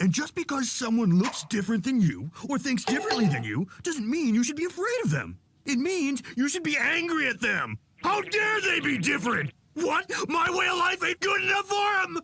And just because someone looks different than you or thinks differently than you doesn't mean you should be afraid of them. It means you should be angry at them. How dare they be different? What? My way of life ain't good enough for them?